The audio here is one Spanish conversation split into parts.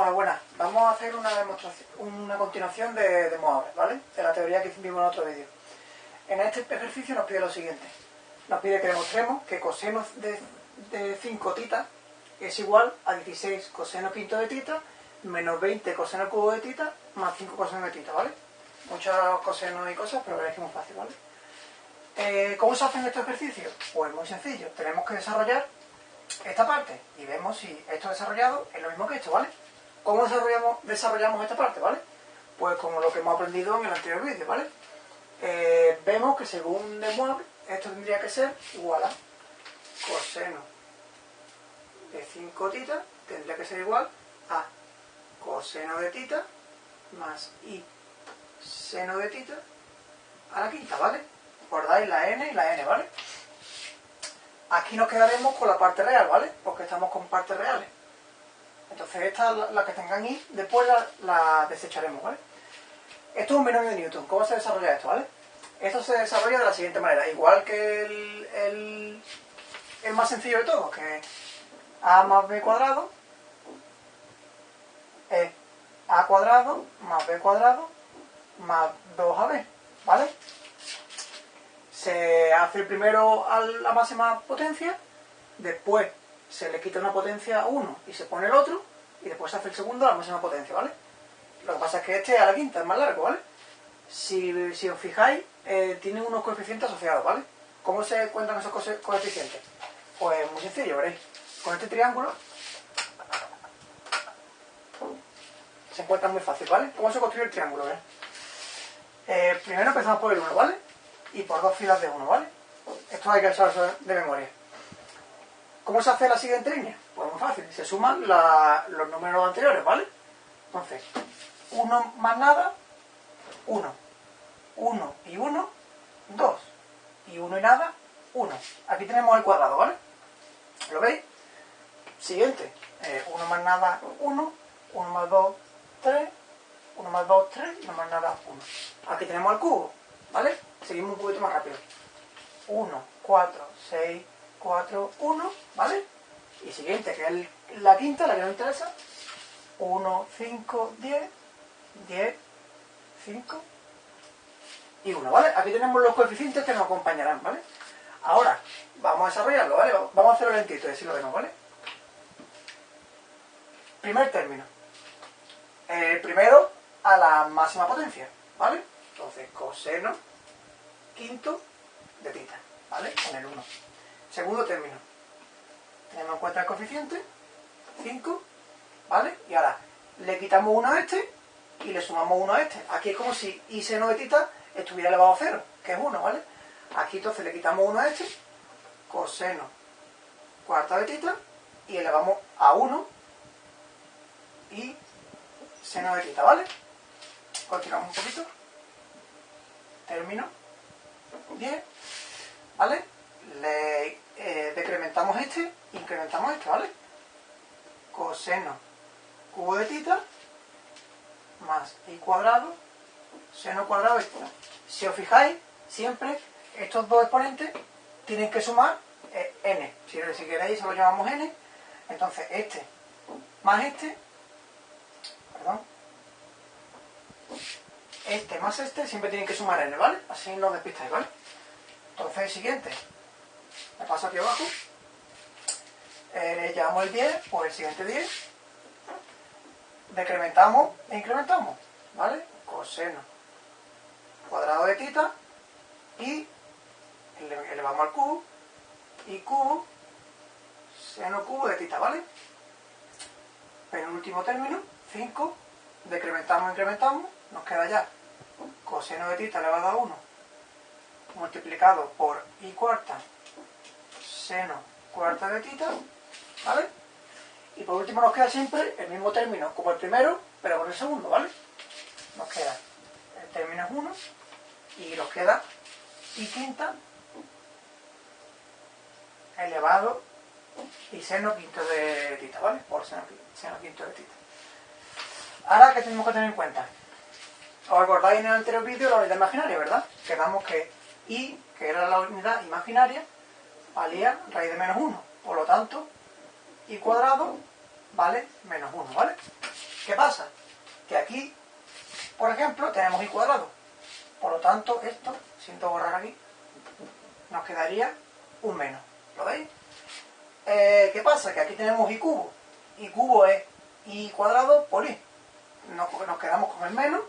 Hola, buenas. Vamos a hacer una demostración, una continuación de, de ¿vale? De la teoría que vimos en otro vídeo. En este ejercicio nos pide lo siguiente. Nos pide que demostremos que coseno de, de 5 tita es igual a 16 coseno quinto de tita menos 20 coseno cubo de tita más 5 coseno de tita, ¿vale? Muchos cosenos y cosas, pero veréis que es muy fácil, ¿vale? Eh, ¿Cómo se hacen estos ejercicios? Pues muy sencillo. Tenemos que desarrollar esta parte y vemos si esto desarrollado es lo mismo que esto, ¿vale? ¿Cómo desarrollamos, esta parte, ¿vale? Pues como lo que hemos aprendido en el anterior vídeo, ¿vale? Eh, vemos que según de esto tendría que ser igual a coseno de 5 tita, tendría que ser igual a coseno de tita más i seno de tita a la quinta, ¿vale? Guardáis la n y la n, ¿vale? Aquí nos quedaremos con la parte real, ¿vale? Porque estamos con partes reales. Entonces esta, la, que tengan i, después la, desecharemos, ¿vale? Esto es un binomio de Newton. ¿Cómo se desarrolla esto, ¿vale? Esto se desarrolla de la siguiente manera. Igual que el, el, más sencillo de todos, que a más b cuadrado es a cuadrado más b cuadrado más 2ab, ¿vale? Se hace primero a la máxima potencia, después se le quita una potencia a uno y se pone el otro, y después hace el segundo a la máxima potencia, ¿vale? Lo que pasa es que este es a la quinta, es más largo, ¿vale? Si, si os fijáis, eh, tiene unos coeficientes asociados, ¿vale? ¿Cómo se cuentan esos coeficientes? Pues muy sencillo, veréis. Con este triángulo se encuentra muy fácil, ¿vale? ¿Cómo se construye el triángulo? Eh, primero empezamos por el 1, ¿vale? Y por dos filas de 1, ¿vale? Esto hay que usarlo de memoria. ¿Cómo se hace la siguiente línea? Pues muy fácil, se suman la, los números anteriores, ¿vale? Entonces, 1 más nada, 1. 1 y 1, 2. Y 1 y nada, 1. Aquí tenemos el cuadrado, ¿vale? ¿Lo veis? Siguiente, 1 eh, más nada, 1. 1 más 2, 3, 1 más 2, 3, 1 más nada, 1. Aquí tenemos el cubo, ¿vale? Seguimos un poquito más rápido. 1, 4, 6, 4, 1, ¿vale? Y siguiente, que es la quinta, la que nos interesa. 1, 5, 10, 10, 5 y 1, ¿vale? Aquí tenemos los coeficientes que nos acompañarán, ¿vale? Ahora, vamos a desarrollarlo, ¿vale? Vamos a hacerlo lentito y así lo vemos, ¿vale? Primer término el primero a la máxima potencia, ¿vale? Entonces, coseno quinto de tita, ¿vale? Con el 1. Segundo término. Tenemos en cuenta el coeficiente, 5, ¿vale? Y ahora le quitamos 1 a este y le sumamos 1 a este. Aquí es como si i seno de tita estuviera elevado a 0, que es 1, ¿vale? Aquí entonces le quitamos 1 a este, coseno cuarta de tita, y elevamos a 1 y seno de tita, ¿vale? Continuamos un poquito. Termino. Bien. ¿Vale? Le eh, decrementamos este, incrementamos este, ¿vale? Coseno cubo de tita más i cuadrado, seno cuadrado tita. Si os fijáis, siempre estos dos exponentes tienen que sumar eh, n. Si, si queréis, se lo llamamos n. Entonces, este más este este más este siempre tienen que sumar n, ¿vale? Así no despistáis, ¿vale? Entonces siguiente, me paso aquí abajo, eh, llevamos el 10, pues el siguiente 10, decrementamos e incrementamos, ¿vale? Coseno cuadrado de tita y elevamos al cubo y cubo seno cubo de tita, ¿vale? último término, 5, decrementamos, incrementamos, nos queda ya coseno de tita elevado a 1 multiplicado por i cuarta seno cuarta de tita, ¿vale? Y por último nos queda siempre el mismo término como el primero, pero con el segundo, ¿vale? Nos queda el término es 1 y nos queda i quinta elevado y seno quinto de tita, ¿vale? Por seno, seno quinto de tita. Ahora, ¿qué tenemos que tener en cuenta? Os acordáis en el anterior vídeo la unidad imaginaria, ¿verdad? Quedamos que i, que era la unidad imaginaria, valía raíz de menos 1. Por lo tanto, i cuadrado vale menos 1, ¿vale? ¿Qué pasa? Que aquí, por ejemplo, tenemos i cuadrado. Por lo tanto, esto, siento borrar aquí, nos quedaría un menos. ¿Lo veis? Eh, ¿Qué pasa? Que aquí tenemos i cubo. i cubo es i cuadrado por i. Nos, nos quedamos con el menos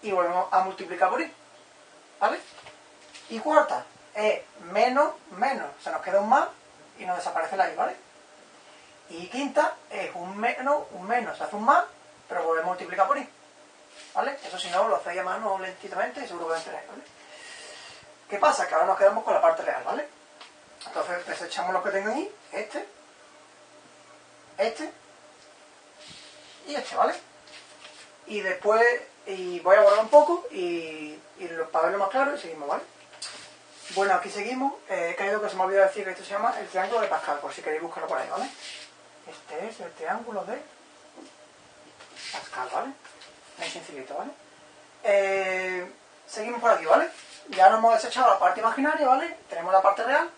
y volvemos a multiplicar por i. ¿Vale? Y cuarta es menos, menos. Se nos queda un más y nos desaparece la i, ¿vale? Y quinta es un menos, un menos. Se hace un más, pero volvemos a multiplicar por i. ¿Vale? Eso si no lo hacéis a mano lentamente y seguro que lo enteráis, ¿vale? ¿Qué pasa? Que ahora nos quedamos con la parte real, ¿vale? Entonces desechamos lo que tengo ahí, este, este y este, ¿vale? Y después, y voy a borrar un poco y, y para verlo más claro y seguimos, ¿vale? Bueno, aquí seguimos. Eh, he caído que se me ha olvidado decir que esto se llama el triángulo de Pascal, por si queréis buscarlo por ahí, ¿vale? Este es el triángulo de Pascal, ¿vale? Muy sencillito, ¿vale? Eh, seguimos por aquí, ¿vale? Ya nos hemos desechado la parte imaginaria, ¿vale? Tenemos la parte real.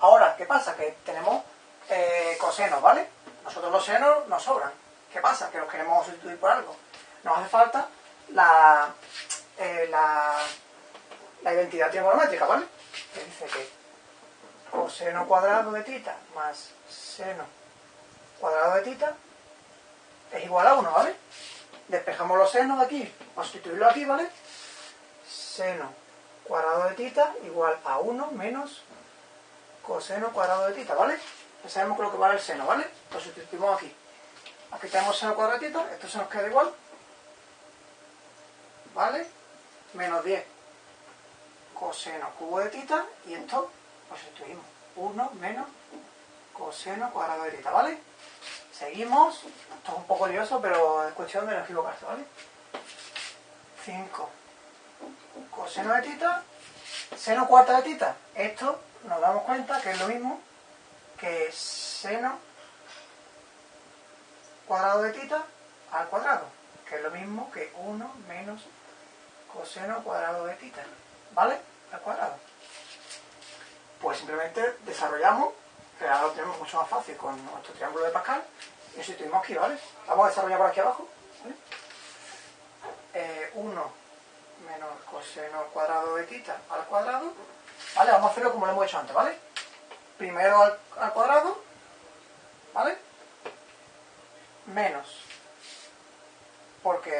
Ahora, ¿qué pasa? Que tenemos eh, cosenos, ¿vale? Nosotros los senos nos sobran. ¿Qué pasa? Que los queremos sustituir por algo. Nos hace falta la, eh, la, la identidad trigonométrica, ¿vale? Que dice que coseno cuadrado de tita más seno cuadrado de tita es igual a 1, ¿vale? Despejamos los senos de aquí, vamos a sustituirlo aquí, ¿vale? Seno cuadrado de tita igual a 1 menos coseno cuadrado de tita, ¿vale? Ya sabemos que lo que vale el seno, ¿vale? Lo sustituimos aquí. Aquí tenemos seno cuadrado esto se nos queda igual. ¿Vale? Menos 10 coseno cubo de tita y esto lo sustituimos. 1 menos coseno cuadrado de tita, ¿vale? Seguimos. Esto es un poco lioso, pero es cuestión de no equivocarse, ¿vale? 5 coseno de tita, seno cuarta de tita. Esto nos damos cuenta que es lo mismo que seno cuadrado de tita al cuadrado, que es lo mismo que 1 menos coseno cuadrado de tita, ¿vale? Al cuadrado. Pues simplemente desarrollamos, que ahora lo tenemos mucho más fácil con nuestro triángulo de Pascal, y eso tuvimos aquí, ¿vale? Vamos a desarrollar por aquí abajo, ¿vale? Eh, 1 menos coseno cuadrado de tita al cuadrado, ¿vale? Vamos a hacerlo como lo hemos hecho antes, ¿vale? Primero al, cuadrado, ¿vale? Menos, porque,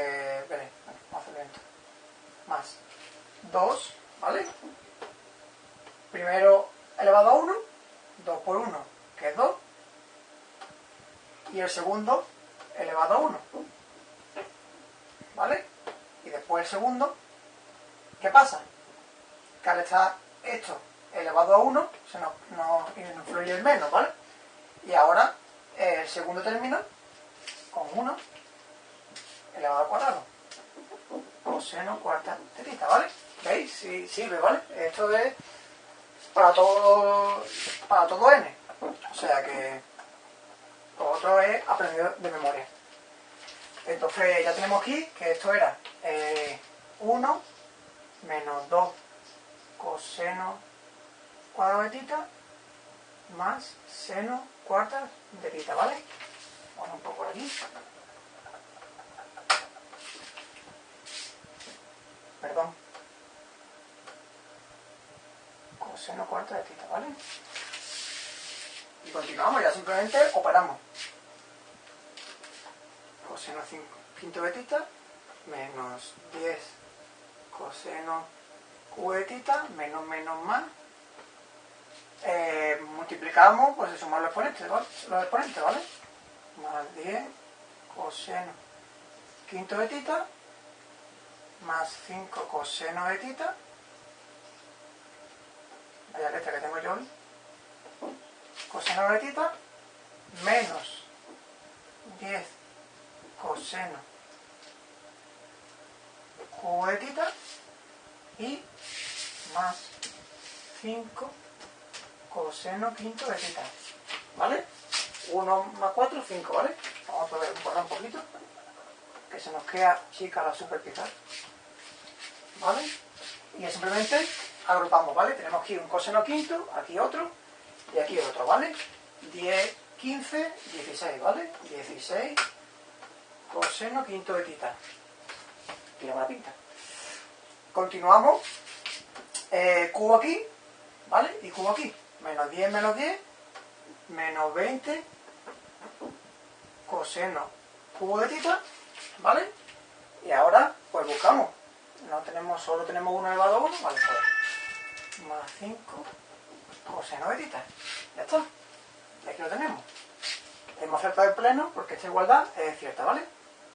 veré, vamos a hacerlo lento, más 2, ¿vale? Primero elevado a 1, 2 por 1, que es 2, y el segundo elevado a 1, ¿vale? Y después el segundo ¿Qué pasa? Que al estar esto elevado a 1, se nos, nos influye el menos, ¿vale? Y ahora el segundo término con 1 elevado al cuadrado. Coseno cuarta de tita, ¿vale? ¿Veis? Sí, sirve, ¿vale? Esto es para todo, para todo n. O sea que lo otro es aprendido de memoria. Entonces ya tenemos aquí que esto era eh, 1 menos 2 coseno cuadrado de tita más seno cuarta de tita, ¿vale? Bueno, un poco por aquí. Perdón. Coseno cuarta de tita, ¿vale? Y continuamos, ya simplemente operamos. Coseno 5 quinto de tita menos 10 coseno q de tita, menos menos más. Eh, multiplicamos, pues se suman los exponentes, ¿vale? Los exponentes, ¿vale? Más 10 coseno quinto de tita, más 5 coseno de tita. Vaya letra que tengo yo hoy. Coseno de tita, menos 10 coseno cubo de tita y más 5 coseno quinto de tita. ¿Vale? 1 más 4, 5, ¿vale? Vamos a borrar un poquito. Que se nos queda chica la superpizar. ¿Vale? Y simplemente agrupamos, ¿vale? Tenemos aquí un coseno quinto, aquí otro y aquí otro, ¿vale? 10 15, 16, ¿vale? 16 coseno quinto de tita. Tiene una pinta. Continuamos. Eh, cubo aquí, ¿vale? Y cubo aquí. Menos 10 menos 10, menos 20 coseno cubo de tita, ¿vale? Y ahora, pues buscamos. No tenemos, solo tenemos 1 elevado a 1, vale, pues más 5 coseno de tita. Ya está. Y aquí lo tenemos. Hemos acertado el pleno porque esta igualdad es cierta, ¿vale?